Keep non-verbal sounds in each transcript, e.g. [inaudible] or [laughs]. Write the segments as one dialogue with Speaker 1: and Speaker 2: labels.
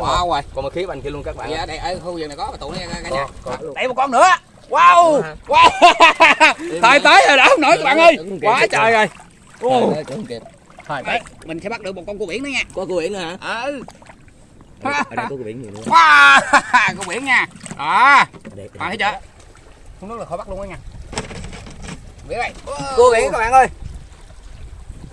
Speaker 1: quá ngon.
Speaker 2: rồi
Speaker 1: còn một khí bên kia luôn các bạn
Speaker 2: dạ đây ở khu vườn này có mà tụ này cả nhà. Đây một con nữa. Wow. Wow. Thời tới rồi đã không nổi các bạn ơi. Quá trời rồi.
Speaker 1: Không
Speaker 2: Thôi, đây, mình sẽ bắt được một con cua biển nữa nha.
Speaker 1: Có cua biển nữa hả?
Speaker 2: Ừ
Speaker 1: ở đây, ở đây có cua biển nhiều nữa?
Speaker 2: Wow. [laughs] Cua biển nha. Đó. À, thấy chưa? Xuống nước là khỏi bắt luôn đó nha. Biển đây
Speaker 1: cua biển các bạn ơi.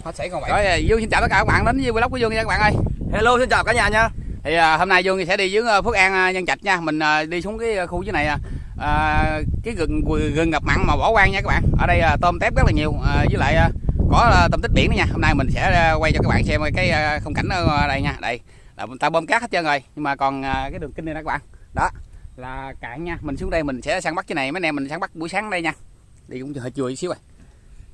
Speaker 2: Hết sảy còn vậy rồi dương xin chào tất cả các bạn đến với vlog của dương nha các bạn ơi.
Speaker 1: Hello xin chào cả nhà nha
Speaker 2: thì à, hôm nay dương sẽ đi dưới ờ, phước an ờ, nhân trạch nha. Mình à, đi xuống cái khu dưới này à, à, cái rừng rừng ngập mặn mà bỏ quan nha các bạn. Ở đây à, tôm tép rất là nhiều. À, với lại à, có à, tôm tích biển nữa nha. Hôm nay mình sẽ à, quay cho các bạn xem cái à, không cảnh ở đây nha. Đây là ta bơm cát hết trơn rồi. Nhưng mà còn à, cái đường kinh này đó các bạn. Đó là cạn nha. Mình xuống đây mình sẽ săn bắt cái này. Mấy anh em mình săn bắt buổi sáng đây nha. Đi cũng hơi chùi xíu rồi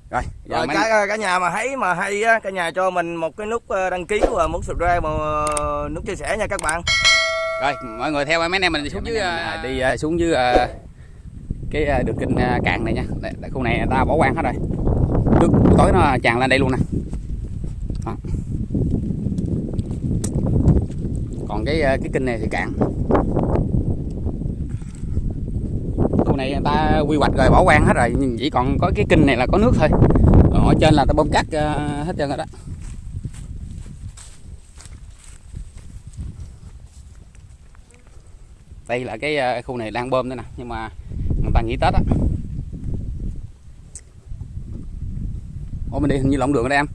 Speaker 2: rồi giờ
Speaker 1: rồi
Speaker 2: mấy-
Speaker 1: cả cả nhà mà thấy mà hay á cả nhà cho mình một cái nút ờ, đăng ký và muốn subscribe và ờ, nút chia sẻ nha các bạn.
Speaker 2: Rồi mọi người theo mấy anh em mình xuống dưới à, đi à, xuống dưới à, cái à, đường kinh à, cạn này nha. Đây, khu này người ta bỏ hoang hết rồi. Nước tối nó tràn lên đây luôn nè. Còn cái cái kinh này thì cạn khu này người ta quy hoạch rồi bỏ hoang hết rồi nhưng chỉ còn có cái kinh này là có nước thôi. Còn ở trên là ta bơm cát à, hết trơn rồi đó. Đây là cái ờ, khu này đang bơm đây nè nhưng mà người ta nghỉ tết á. Ủa mình đi hình như lộn đường ở đây em?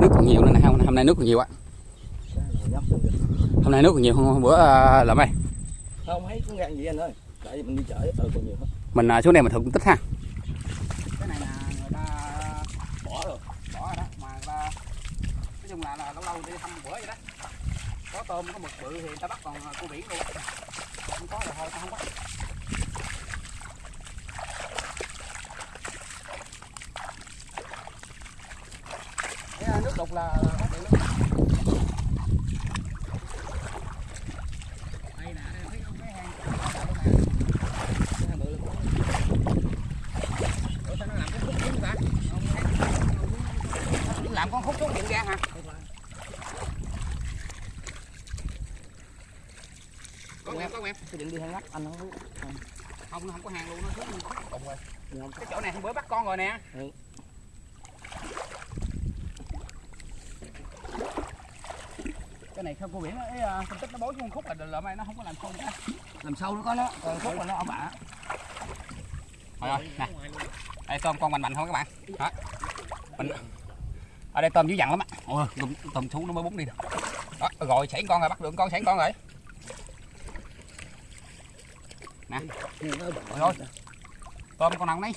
Speaker 2: Nước còn nhiều nữa nè hôm, nay nước còn nhiều á. Hôm nay nước còn nhiều hơn hôm bữa uh, lộn đây.
Speaker 1: Không thấy cũng gan gì anh ơi mình đi chợ ờ còn nhiều hết
Speaker 2: mình ờ, xuống đây mình thử cũng tích ha. Cái này là người ta bỏ rồi bỏ rồi đó mà người ta nói chung là, là lâu lâu đi thăm bữa vậy đó. Có tôm có mực bự thì người ta bắt còn cua biển luôn. Không có thì thôi tao không bắt Cái, ờ, nước đục là phát hiện lắm đây nè đây thấy không cái hang cái hang bự luôn Ủa sao nó làm cái khúc xuống ta? Nó làm con khúc xuống dựng ra hả? Có em, có em.
Speaker 1: Cái định đi hang ngắt anh không biết
Speaker 2: Không, nó không có hàng luôn, nó xuống cùng rồi. Cái chỗ này hôm bữa bắt con rồi nè.
Speaker 1: Ừ.
Speaker 2: Cái này không cô biển ấy, à, phân tích nó bối xuống khúc là lợm này nó không có làm sâu nữa. Làm sâu nó có nó, còn khúc là nó ổng bả. Rồi rồi, nè. Đây tôm con mạnh mạnh thôi các bạn. Đó. Mình ở đây tôm dữ dằn lắm á. Ôi, tôm, thú nó mới búng đi được. Đó, rồi xảy con rồi bắt được con xảy con rồi. Nè. Rồi thôi. Tôm con nào nấy.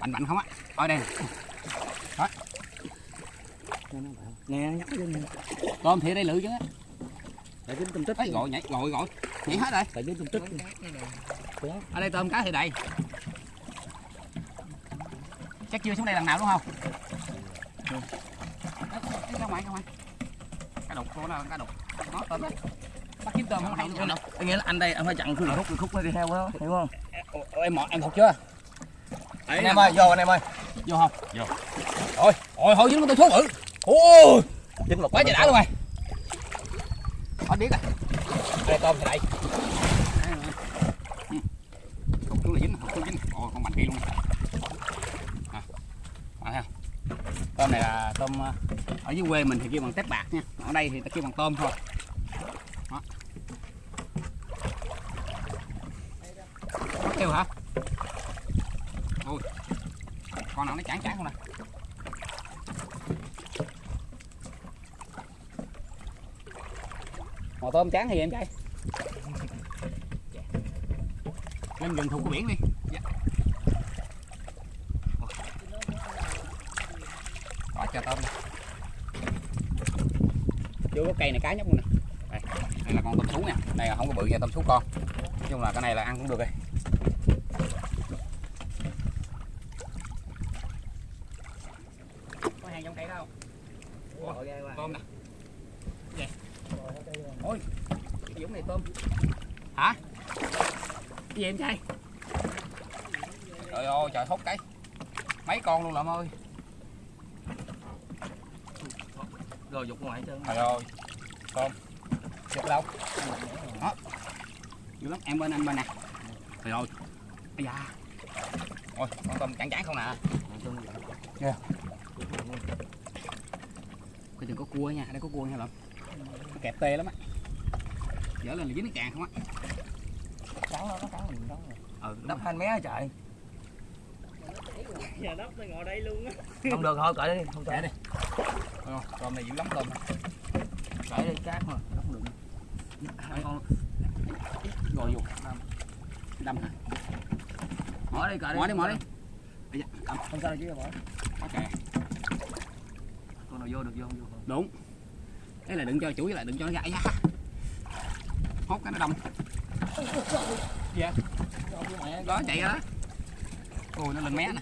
Speaker 2: Mạnh mạnh không á. Ở đây. nè.
Speaker 1: nè nhắc lên
Speaker 2: Tôm thì ở đây lự chứ á.
Speaker 1: tại tôm tích
Speaker 2: Đấy, gọi nhảy, gọi gọi. Nhảy hết rồi.
Speaker 1: tại dính tôm tích
Speaker 2: Ở đây tôm cá thì đầy. Chắc chưa xuống đây lần nào đúng không? Đấy, đấy, ra ngoài, ra ngoài. Cá đục, cô nào cá đục. Nó tôm đấy. Bắt kiếm tôm không hay luôn. đâu.
Speaker 1: nghĩa là anh đây anh phải chặn khúc khúc khúc nó đi theo đó hiểu không
Speaker 2: Em mọt em thuộc chưa?
Speaker 1: anh em ơi vô anh em ơi
Speaker 2: Vô không? Vô. Ôi, ôi hồi dính con tôi số bự. Ôi,
Speaker 1: dính một
Speaker 2: quá trời đã luôn rồi. Hết biết rồi. Đây tôm thì đây. Cục xuống là dính, xuống dính. Ôi, con mạnh kia luôn. À, à, thấy không? Tôm này là tôm ờ, ở dưới quê mình thì kêu bằng tép bạc nha. Ở đây thì ta kêu bằng tôm thôi. Đó. Kêu hả? Ôi. Con nào nó chán chán không nè. Mò tôm chán thì em trai? Lên gần thuộc của biển đi. Dạ. Quá trời tôm nè. Vô gốc cây này cá nhóc luôn nè. Đây, đây là con tôm sú nè Đây là không có bự nha tôm sú con. Nói chung là cái này là ăn cũng được Có hàng trong cây đâu Ủa, tôm nè Vậy. Ôi, cái giống này tôm. Hả? Cái gì em trai? Trời ơi, trời hốt cái. Mấy con luôn lợm ơi.
Speaker 1: rồi dục ngoài hết trơn.
Speaker 2: Trời ơi. tôm xịt đâu đó. Dữ lắm. Em bên anh bên nè. Rồi rồi bây giờ ôi con tôm chán chán không nè. Coi chừng có cua nha. Đây có cua nha lắm kẹp tê lắm á dở lên là dính cái càng không á.
Speaker 1: Cắn nó nó cắn mình cắn rồi
Speaker 2: ừ
Speaker 1: đắp hai mé hả trời.
Speaker 3: Giờ đắp nó ngồi đây luôn á.
Speaker 1: Không được thôi cởi đi không cởi.
Speaker 2: Đi. Tôm này dữ lắm tôm
Speaker 1: cởi đi cát mà không được
Speaker 2: Đấy. rồi vô. Đâm. Hả
Speaker 1: mở đi cởi đi.
Speaker 2: Mỏ đi mỏ đi. Bây giờ, đâm.
Speaker 1: không sao đâu chứ bỏ.
Speaker 2: Ok.
Speaker 1: Con nào vô được vô không vô. Không
Speaker 2: đúng. Đấy là đừng cho chủ với lại đừng cho nó gãy nha hốt cái nó đông. Dạ. Đó chạy ra đó. Ôi nó lên mé nè.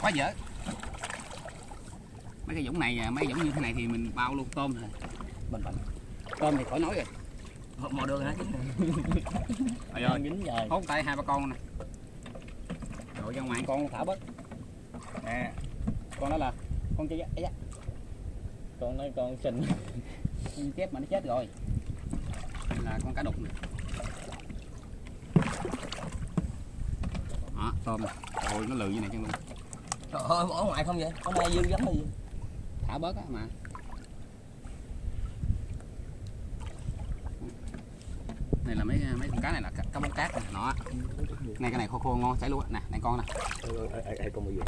Speaker 2: Quá dở. Mấy cái dũng này mấy dũng như thế này thì mình bao luôn tôm rồi bình bình tôm thì khỏi nói rồi.
Speaker 1: Mò- mò được hả
Speaker 3: dính rồi
Speaker 2: hốt tay hai ba con nè. Rồi ra ngoài. Con thả bớt. Nè con đó là con chơi
Speaker 3: con nói con xình
Speaker 2: con chép mà nó chết rồi. Đây là con cá đục nè đó tôm nè ôi nó lừ như này chân luôn
Speaker 1: trời ơi bỏ ngoài không vậy? Có nay dư lắm hay gì
Speaker 2: thả bớt á mà. Này là mấy mấy con cá này là cá, bóng cát nè nó này cái này khô khô ngon chảy luôn á. Nè này con nè.
Speaker 1: Ai con gì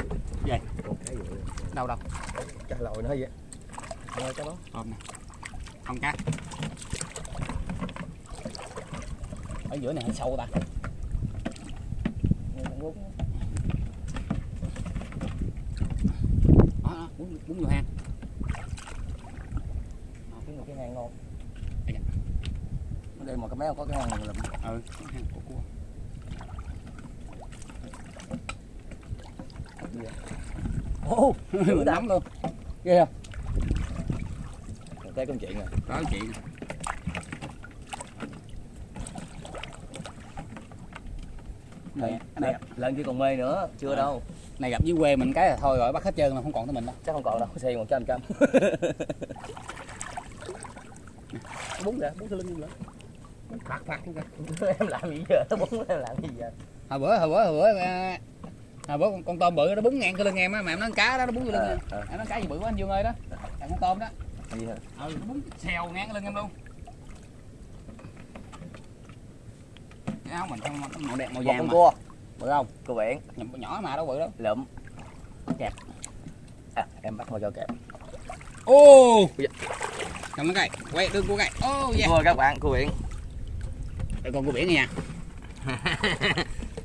Speaker 2: gì? Đâu đâu?
Speaker 1: Cha lòi nó vậy. Nghe cho nó
Speaker 2: tôm nè con cá ở giữa này hơi sâu ta. Đó, đó bún bún vô hang.
Speaker 1: Cái cái hang ngon đây mà cái méo có cái hang này là
Speaker 2: ừ có hang của cua.
Speaker 1: Ô [laughs]
Speaker 2: lắm luôn. Ghê không
Speaker 1: cái công chuyện rồi
Speaker 2: đó chị. Này,
Speaker 1: này, lần chỉ còn mê nữa chưa
Speaker 2: Ờ.
Speaker 1: đâu.
Speaker 2: Này gặp dưới quê mình cái là thôi rồi bắt hết trơn mà không còn tới mình đâu.
Speaker 1: Chắc không còn đâu xe một trăm trăm bún ra bún cái lưng nữa.
Speaker 2: Phạt phạt [laughs]
Speaker 1: em làm gì giờ? Nó bún em làm gì giờ?
Speaker 2: Hồi bữa hồi bữa hồi bữa à, hồi bữa con, con tôm bự nó búng ngang cái lưng em á mà em nói cá đó nó búng cái lưng em.
Speaker 1: ờ.
Speaker 2: em nói cá gì bự quá anh dương ơi đó. Là con tôm đó
Speaker 1: gì hả
Speaker 2: ừ nó búng xèo ngang lưng em luôn. Cái áo mình không màu đẹp màu vàng
Speaker 1: con
Speaker 2: mà.
Speaker 1: cua.
Speaker 2: Bự không?
Speaker 1: Cua biển.
Speaker 2: Nhỏ, nhỏ mà đâu bự đâu.
Speaker 1: Lượm
Speaker 2: Kẹp.
Speaker 1: à, em bắt vào cho kẹp.
Speaker 2: Ô! Cầm nó cày. Quay đừng cua cày. Ô yeah.
Speaker 1: Cua các bạn cua biển.
Speaker 2: Đây con cua biển nha [laughs]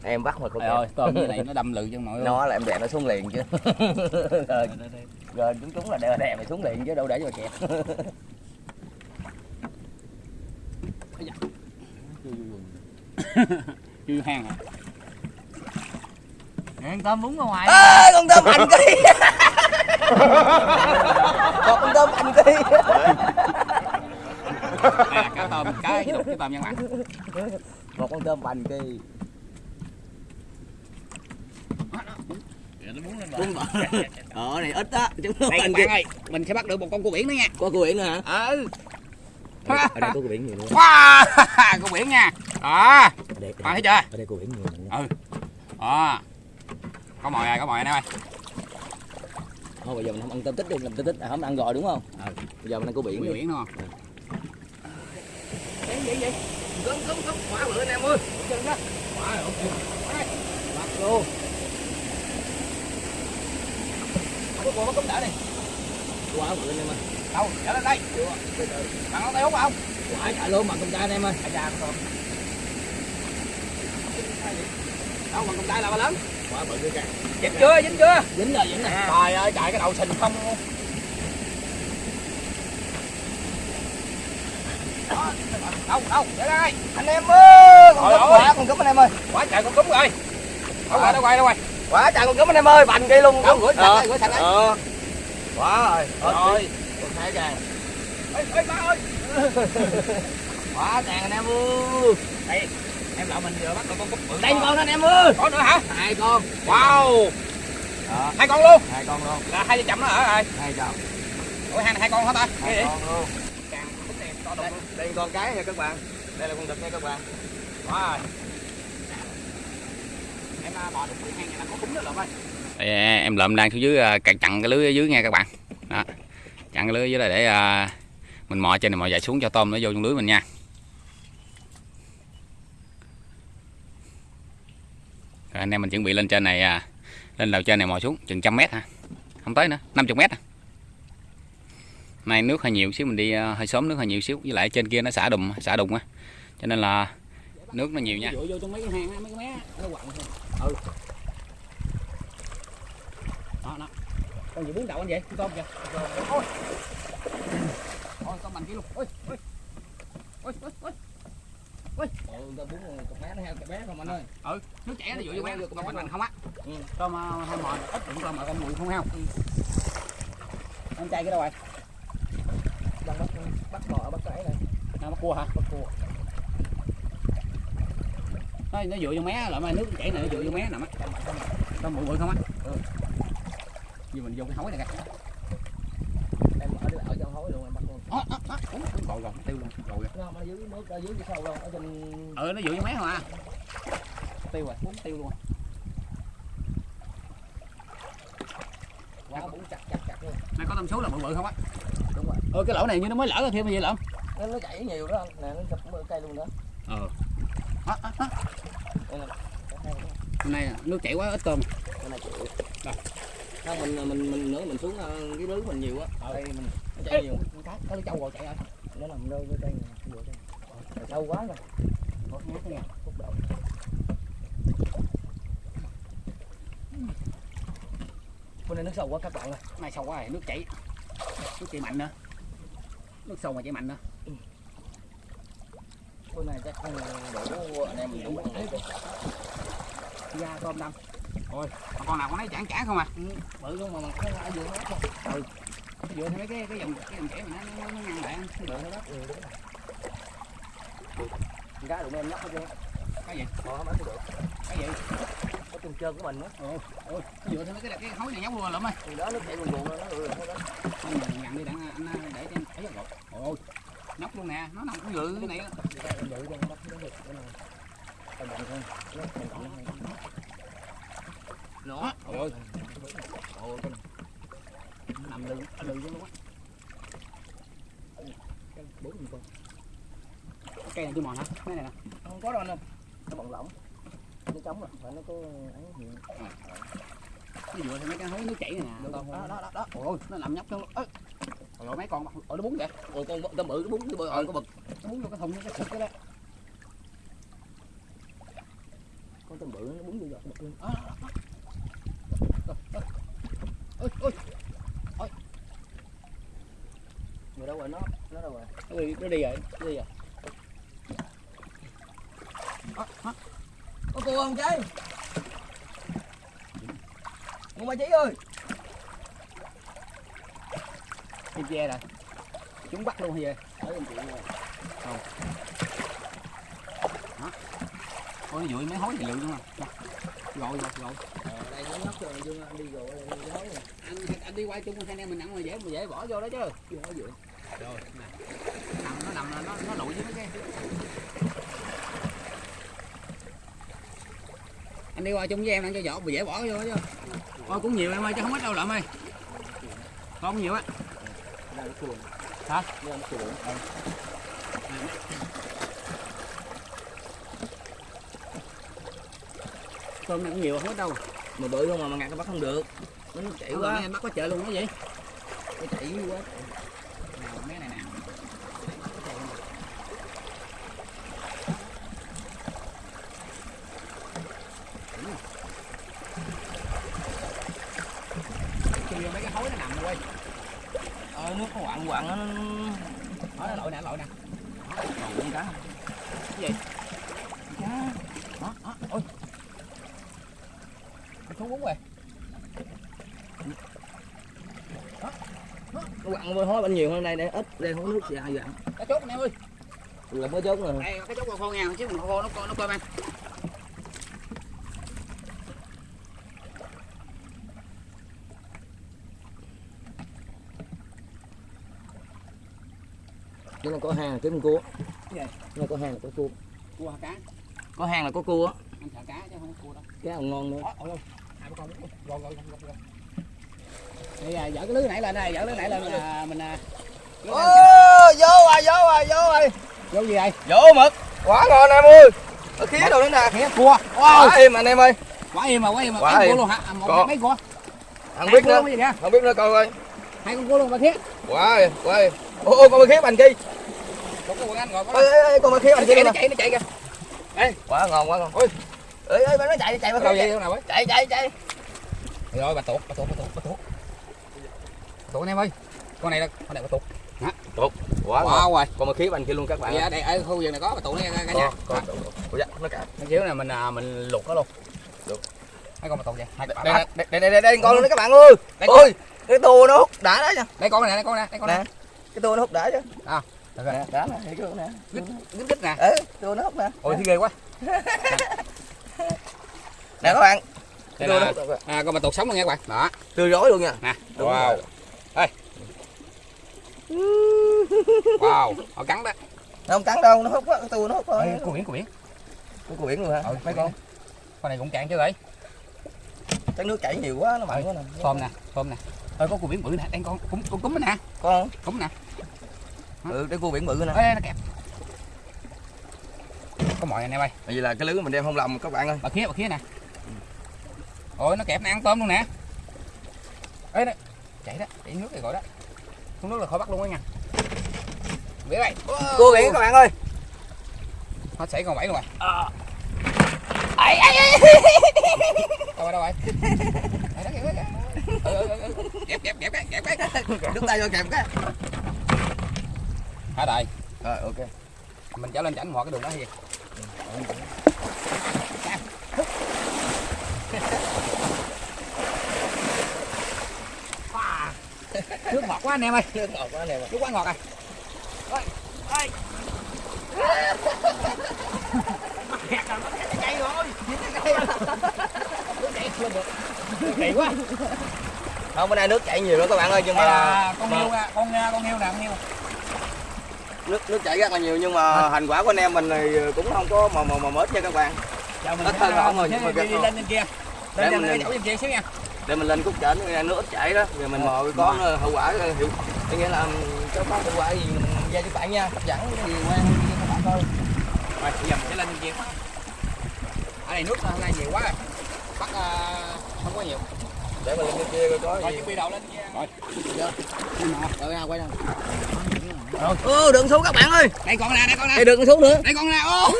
Speaker 1: em bắt mà cua kẹp.
Speaker 2: ơi tôm như này nó đâm lự chân mọi người.
Speaker 1: Nó là em đè nó xuống liền chứ [laughs] rồi chúng chúng là đè đè mày xuống liền chứ đâu để cho mày kẹp. [laughs]
Speaker 2: Chưa hang hả
Speaker 3: Ăn tôm bún ra ngoài.
Speaker 1: À, con tôm hành ký [laughs] con tôm hành ký
Speaker 2: là cá tôm cá đục cái tôm các bạn
Speaker 1: một con tôm hành ký
Speaker 3: nó bún lên
Speaker 1: Bún bò. ờ này ít á. Chúng nó hành
Speaker 2: bạn ơi mình sẽ bắt được một con cua biển nữa nha.
Speaker 1: Có cua biển nữa hả?
Speaker 2: Ừ
Speaker 1: ở đây, ở đây có cua biển nhiều luôn [laughs]
Speaker 2: wow cua biển nha. Đó
Speaker 1: đây, ở
Speaker 2: bạn thấy chưa?
Speaker 1: ở đây cua biển nhiều luôn
Speaker 2: ừ. Đó có mồi rồi có mồi nè ơi
Speaker 1: thôi bây giờ mình không ăn tôm tích đi làm tôm tích à, không ăn rồi đúng không?
Speaker 2: Ừ.
Speaker 1: bây giờ mình ăn cua biển
Speaker 2: cua biển đúng không?
Speaker 1: Vậy vậy vậy. Cấm cấm cấm quá bự anh em ơi. Chân đó. Quá rồi bắt luôn không có cua bắt cấm đã này quá bự anh em ơi.
Speaker 2: Đâu trở lên đây. Bạn có tay hút không
Speaker 1: quá chạy luôn mà công ta anh em ơi.
Speaker 2: à da con đâu mà con tay là ba lớn?
Speaker 1: Quá bự cái
Speaker 2: dính chưa dính chưa?
Speaker 1: Dính rồi dính rồi.
Speaker 2: Trời ơi chạy cái đầu sình không. Luôn đâu đâu để đây.
Speaker 1: Anh em ơi con
Speaker 2: ơi.
Speaker 1: quá con cấm anh em ơi.
Speaker 2: Quá trời con cúng rồi. Đâu rồi đâu rồi đâu rồi
Speaker 1: quá trời con cấm anh em ơi bành cây luôn.
Speaker 2: Đâu rửa sạch đây rửa sạch đây.
Speaker 1: Ờ. Quá rồi
Speaker 2: rồi.
Speaker 1: con thấy kìa.
Speaker 2: Ê ê ba ơi. [laughs]
Speaker 1: Quá tràn anh em ơi
Speaker 2: đây em lão mình vừa bắt được con cúng bự
Speaker 1: đây con anh em ơi
Speaker 2: có nữa hả?
Speaker 1: Hai con.
Speaker 2: Wow.
Speaker 1: Đó
Speaker 2: hai con luôn.
Speaker 1: Hai con luôn.
Speaker 2: Là hai vợ chồng nó ở rồi.
Speaker 1: Hai chồng.
Speaker 2: Ủa hai hai con hả ta? Gì
Speaker 1: Con luôn.
Speaker 2: càng thích này to
Speaker 1: Đây, đây con cái nha các bạn. Đây là con đực nha các bạn.
Speaker 2: quá rồi em bò được cái hang là có cúng đó lợm ơi em lợm đang xuống dưới à, chặn cái lưới ở dưới nha các bạn. Đó. Chặn cái lưới dưới đây để à, mình mò trên này mò dài xuống cho tôm nó vô trong lưới mình nha. Rồi anh em mình chuẩn bị lên trên này à, lên đầu trên này mò xuống chừng trăm mét ha không tới nữa 50 mét à. nay nước hơi nhiều xíu mình đi uh, hơi sớm nước hơi nhiều xíu với lại trên kia nó xả đùng xả đùng á cho nên là nước nó nhiều nha.
Speaker 3: Vô trong mấy cái hang á mấy cái mé á, nó quặn thôi.
Speaker 2: Ừ. Đó đó. Con gì bốn đầu anh vậy? Con tôm kìa. Ôi. Ôi con bằng kia luôn. Ôi ôi. Ôi ôi ôi.
Speaker 1: Ồ, ta bún cục bé nó heo cục bé không anh ơi.
Speaker 2: ừ nước chảy nó dụ vô bé
Speaker 1: Con
Speaker 2: con bằng không á.
Speaker 1: Ừ.
Speaker 2: tôm uh, hai mò ít đụng tôm mà con mùi không heo. Anh trai cái đâu rồi?
Speaker 1: Đang bắt bắt bò bắt cái này.
Speaker 2: à, bắt cua hả? Bắt cua nó nó dụ vô mé lại mà nước chảy này nó dụ vô mé nè mắt tôm bự bự không á ừ vì mình vô cái hối này kìa
Speaker 1: Em ở ở trong hối luôn em bắt luôn.
Speaker 2: đó đó đó Ủa, rồi tiêu luôn rồi rồi
Speaker 1: Nó dưới nước ở dưới cái sâu đâu, ở trên
Speaker 2: ừ nó dụ vô mé không à tiêu rồi muốn tiêu luôn
Speaker 1: quá bún chặt chặt chặt luôn.
Speaker 2: này có tôm số là bự bự không á
Speaker 1: Đúng rồi.
Speaker 2: ừ cái lỗ này như nó mới lỡ thêm gì lắm
Speaker 1: Nó nó chảy nhiều đó anh. Nè nó chụp cây luôn đó.
Speaker 2: ờ đó, đó, đó.
Speaker 1: Nè.
Speaker 2: hôm nay nước chảy quá ít tôm
Speaker 1: chịu.
Speaker 2: Đâu?
Speaker 1: Không mình mình mình nữa mình xuống ờ, cái lưới mình nhiều á. Đây mình nó chảy nhiều.
Speaker 2: cá cái trâu rồi chạy rồi
Speaker 1: Nó nằm nơi với đây sâu quá rồi.
Speaker 2: một mét nha
Speaker 1: Phúc độ. Bữa nay nước sâu quá các bạn ơi.
Speaker 2: nay sâu quá rồi nước chảy nước chảy mạnh nữa nước sâu mà chảy mạnh nữa
Speaker 1: Bữa nay chắc không đủ anh em mình đủ ăn hết.
Speaker 2: da tôm đâm ôi mà con nào con thấy chản chản không à
Speaker 1: Bự luôn mà mà nó ở giữa nó không.
Speaker 2: dựa theo mấy cái cái dòng cái dòng chảy mà nó nó, nó ngăn lại
Speaker 1: Bự nó đất. Ừ, đúng rồi. Con Cá đụng em nhắc hết trơn.
Speaker 2: cái gì
Speaker 1: Ờ, không được.
Speaker 2: cái gì
Speaker 1: Có chân trơn của mình á.
Speaker 2: ôi ôi dựa theo mấy cái cái hối này nhóc luôn lắm ơi
Speaker 1: Thì đó nó chạy buồn buồn nó ừ hết đó.
Speaker 2: anh nhận đi đặng anh để cho anh thấy rồi ôi nhóc luôn nè nó nằm cũng dự cái này
Speaker 1: nó cái. Nó
Speaker 2: nó nằm lưng lưng luôn á
Speaker 1: cái bốn con.
Speaker 2: Cái cây này chưa mòn hả mấy này nè
Speaker 1: Không có đâu anh ơi. Nó bận lỏng. Nó trống rồi, phải nó có ấy nhiều.
Speaker 2: nó dựa theo mấy cái hối nước chảy này nè đó đó đó đó ôi nó nằm nhóc trong ơi rồi mấy con ôi nó bún vậy
Speaker 1: Ồ, con con bự nó bún cái bự ơi có bực.
Speaker 2: nó bún vô cái thùng cái sụp cái đó
Speaker 1: Con tôm bự nó bún vô giọt bực luôn.
Speaker 2: Đó, đó, đó. ôi ôi
Speaker 1: Người đâu rồi nó? Nó đâu rồi?
Speaker 2: nó đi nó đi rồi
Speaker 1: gì vậy?
Speaker 2: đó, đó.
Speaker 1: Có cua không cháy? Ngon ba chí ơi.
Speaker 2: Kim che rồi chúng bắt luôn gì
Speaker 1: Ở anh chị nè.
Speaker 2: ôi dụi mấy hối thì lự luôn à. Rồi rồi rồi.
Speaker 1: Ờ, đây nó nhóc rồi Dương anh đi nó nói rồi.
Speaker 2: anh anh đi qua chung hai anh em mình nặng mà dễ mà dễ bỏ vô đó chứ.
Speaker 1: Chưa nói dựa.
Speaker 2: rồi nè. Nằm nó nằm là nó nó lụi với mấy cái. Anh đi qua chung với em ăn cho mà dễ bỏ vô đó chứ. Thôi cũng nhiều em ơi chứ không ít đâu lợm ơi. Con nhiều á
Speaker 1: Chuồng.
Speaker 2: Hả?
Speaker 1: Đây nó chuồng.
Speaker 2: tôm này cũng nhiều ít đâu
Speaker 1: Mà bự không mà mà ngặt nó bắt không được. Nó chảy
Speaker 2: Ủa,
Speaker 1: quá.
Speaker 2: em bắt có chợ luôn đó vậy
Speaker 1: Nó chảy quá.
Speaker 2: nào mấy này nè chui vô mấy cái hối nó nằm rồi
Speaker 1: Ờ, nước nó quặn quặn nó
Speaker 2: đó nó lội nè lội nè
Speaker 1: con cá.
Speaker 2: cái gì đó đó ôi Xuống bún rồi.
Speaker 1: Nó quặn bên hối bên nhiều hơn đây đây ít đây hối nước dài dặn.
Speaker 2: cái chốt nè ơi.
Speaker 1: Là mới chốt rồi.
Speaker 2: đây cái chốt con khô nha chứ con khô nó co nó cơm ăn
Speaker 1: cái này có hang kiếm con cua. Này có hang là có cua.
Speaker 2: Cua cá?
Speaker 1: Có hang là có cua á.
Speaker 2: Anh sợ cá chứ không có cua đâu.
Speaker 1: Cái nào ngon nữa.
Speaker 2: Ôi, đây à, dở cái lưới nãy lên đây dở lưới nãy lên à, mình à,
Speaker 1: ô vô rồi vô rồi vô rồi
Speaker 2: vô gì đây
Speaker 1: vô mực. Quá ngon em ơi. Ở khía đồ nữa nè.
Speaker 2: Khía cua.
Speaker 1: Quá im anh em ơi.
Speaker 2: Quá im mà quá im mà
Speaker 1: Quá im.
Speaker 2: luôn hả? À, một
Speaker 1: Có.
Speaker 2: mấy cua?
Speaker 1: Không biết nữa. không biết nữa coi coi.
Speaker 2: Hai con cua luôn mà khía.
Speaker 1: Quá ơi, quá ơi. ô ô con bên khía bành
Speaker 2: một con anh
Speaker 1: ê, ê, ê, bên khía bành luôn
Speaker 2: nó chạy nó chạy kìa.
Speaker 1: Quá ngon quá ngon. Ôi ê ê nó chạy chạy
Speaker 2: đâu
Speaker 1: vào
Speaker 2: vậy nào ấy
Speaker 1: chạy chạy chạy.
Speaker 2: Rồi bà tuột bà tuột bà tuột bà tuột. Tuột anh em ơi. Con này là con này bà tuột.
Speaker 1: Quá ngon.
Speaker 2: wow rồi
Speaker 1: con bên khía bành kia luôn các bạn
Speaker 2: dạ đây ở khu vực này có bà tuột này cả nhà.
Speaker 1: có có có dạ nó cả.
Speaker 2: Kiểu này mình à, mình luộc nó luôn.
Speaker 1: Luộc.
Speaker 2: mấy con bà tuột vậy? Hai
Speaker 1: đây đây đây đây đây, đây, đây con luôn đấy các bạn ơi.
Speaker 2: Đây con.
Speaker 1: ôi cái tua nó hút đã đó nha.
Speaker 2: Đây con này đây con này đây con
Speaker 1: nè.
Speaker 2: Này
Speaker 1: cái tua nó hút đã chứ.
Speaker 2: Được
Speaker 1: nè
Speaker 2: rồi.
Speaker 1: đã nè thấy chưa nè.
Speaker 2: Gít gít nè.
Speaker 1: Ê tua nó hút nè.
Speaker 2: Ôi thấy ghê quá [laughs]
Speaker 1: nè các bạn.
Speaker 2: Đây là à, con bà tuột sống luôn nha các bạn. Đó.
Speaker 1: Tươi rối luôn nha.
Speaker 2: Nè
Speaker 1: Đúng
Speaker 2: wow
Speaker 1: rồi.
Speaker 2: wow họ cắn đó.
Speaker 1: Nó không cắn đâu nó hút á tua nó hút thôi.
Speaker 2: Cua biển cua biển.
Speaker 1: Cua biển luôn hả?
Speaker 2: Ừ,
Speaker 1: mấy con?
Speaker 2: Con này cũng cạn chứ vậy?
Speaker 1: Cái nước chảy nhiều quá nó mặn quá nè.
Speaker 2: Tôm nè tôm nè. Ơi có cua biển bự nè. Đang con cũng con cúm nè.
Speaker 1: Con
Speaker 2: cúm nè.
Speaker 1: Ừ cái cua biển bự nè.
Speaker 2: Ê nó kẹp. Có mọi anh em ơi
Speaker 1: vậy là cái lưới mình đem không lầm các bạn ơi.
Speaker 2: Bà khía bà khía nè ôi nó kẹp nó ăn tôm luôn nè. Ê nó chạy đó chạy nước này gọi đó. Xuống nước là khỏi bắt luôn á nha. Biết đây
Speaker 1: cua biển các bạn ơi.
Speaker 2: Nó xảy còn bảy luôn rồi
Speaker 1: ấy ấy ấy
Speaker 2: đâu rồi đâu rồi? Đó kìa, đó kìa. Ừ, ừ, ừ, ừ. kẹp kẹp kẹp cái kẹp cái. [laughs]
Speaker 1: Đứt tay vô kèm cái.
Speaker 2: Hả đời
Speaker 1: rồi ok.
Speaker 2: Mình trở lên chảnh mọi cái đường đó gì ngọt quá anh em ơi.
Speaker 1: Ngọt quá
Speaker 2: ngọt à. Kỳ quá.
Speaker 1: Không bữa nay nước chảy nhiều đó các bạn ơi nhưng mà
Speaker 2: là con heo nè, con con heo nè con heo.
Speaker 1: Nước nước chảy rất là nhiều nhưng mà thành quả của anh em mình thì cũng không có mà mà mà mệt nha các bạn.
Speaker 2: Giờ mình
Speaker 1: Ít hơn ổn rồi,
Speaker 2: sẽ
Speaker 1: nhưng mà
Speaker 2: đi, đi lên trên kia. Lên
Speaker 1: lên.
Speaker 2: kia xíu nha
Speaker 1: để mình lên chảnh cái nước ít chảy đó. Rồi mình mò ờ, hậu quả ờ, hiệu có nghĩa là cho có hiệu quả gì mình ra cho bạn nha. Hấp dẫn cái gì cho các bạn coi.
Speaker 2: Rồi bây giờ mình sẽ lên kia. Ở đây nước hôm nay nhiều quá rồi. Bắt ờ, không có nhiều.
Speaker 1: Để mình lên trên kia coi có
Speaker 2: rồi
Speaker 1: gì.
Speaker 2: chuẩn bị đầu lên kia rồi.
Speaker 1: Rồi ra quay đâu ô đừng xuống các bạn ơi.
Speaker 2: Đây con nè đây con nè
Speaker 1: đây đừng xuống nữa.
Speaker 2: Đây con nè ô.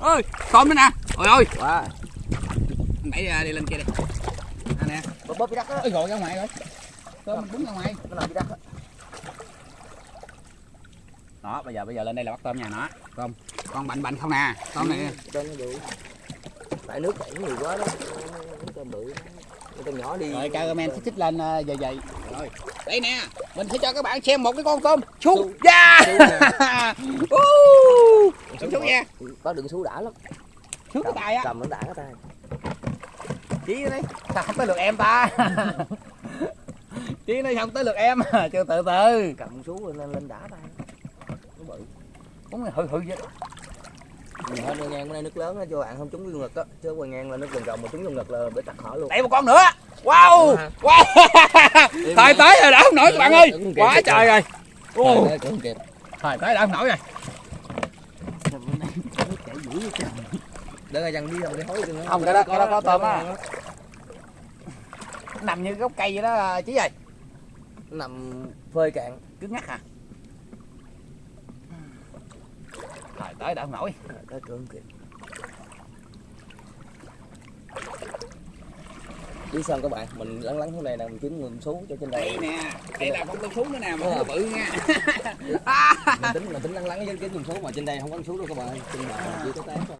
Speaker 2: [laughs] Ơi tôm nữa nè. Ôi ôi.
Speaker 1: Wow.
Speaker 2: đẩy ra đi lên kia đi. à
Speaker 1: bóp cái đất đó
Speaker 2: ôi gọi ra ngoài rồi. Tôm búng ra ngoài.
Speaker 1: Nó nằm cái đất đó
Speaker 2: đó bây giờ bây giờ lên đây là bắt tôm nha nó. Tôm. Con bạnh bạnh không nè tôm này.
Speaker 1: Cho nó đủ tại nước chảy nhiều quá đó. Tôm bự. Tôm nhỏ đi.
Speaker 2: Rồi cameraman xích xích lên ờ, dời dời rồi. Đây nè. Mình sẽ cho các bạn xem một cái con tôm. Su da. Xuống [laughs] xuống nha.
Speaker 1: Có đừng xuống đã lắm.
Speaker 2: Xuống cái tay á
Speaker 1: cầm nó đã cái tay
Speaker 2: chí đấy sao không tới lượt em ta? [laughs] Chí nói không tới lượt em. [laughs] Chưa từ từ.
Speaker 1: Cầm xuống lên lên đã tay nó bự.
Speaker 2: Cũng hự hự vậy
Speaker 1: hơn quay ngang bữa nay nước lớn á cho bạn không trúng vô ngực á. Chứ quay ngang là nước vòng vòng mà trúng vô ngực là bị tắt thở luôn.
Speaker 2: Đẩy một con nữa. Wow! Wow! Thời tới rồi đã không nổi các bạn ơi. Quá trời rồi. Thời tới đã không nổi rồi.
Speaker 1: Để ra dằn đi rồi đi hối đừng
Speaker 2: Không, cái đó- cái đó có tôm á. Nằm như gốc cây vậy đó chí ơi.
Speaker 1: Nằm phơi cạn.
Speaker 2: Cứng ngắc hả? Thời tới đã không nổi
Speaker 1: tới cương kịp biết sao các bạn? Mình lắng lắng thế này nè mình kiếm người xuống cho trên
Speaker 2: đây.
Speaker 1: Đây
Speaker 2: nè đây là con tôm sú nữa nè mà không bự nha.
Speaker 1: Mình tính mình tính lắng lắng với kiếm người xuống mà trên đây không có xuống đâu các bạn trên bờ chỉ có thôi